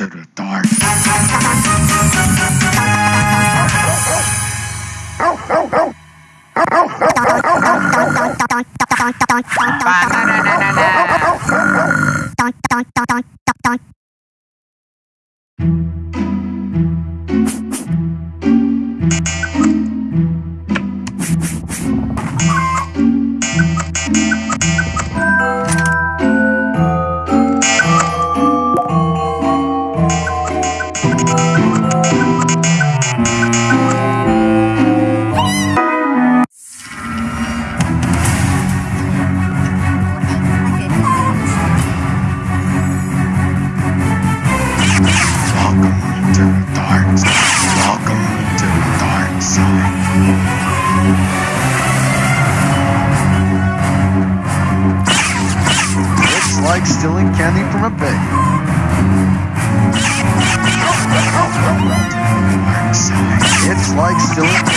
into the dark. soon.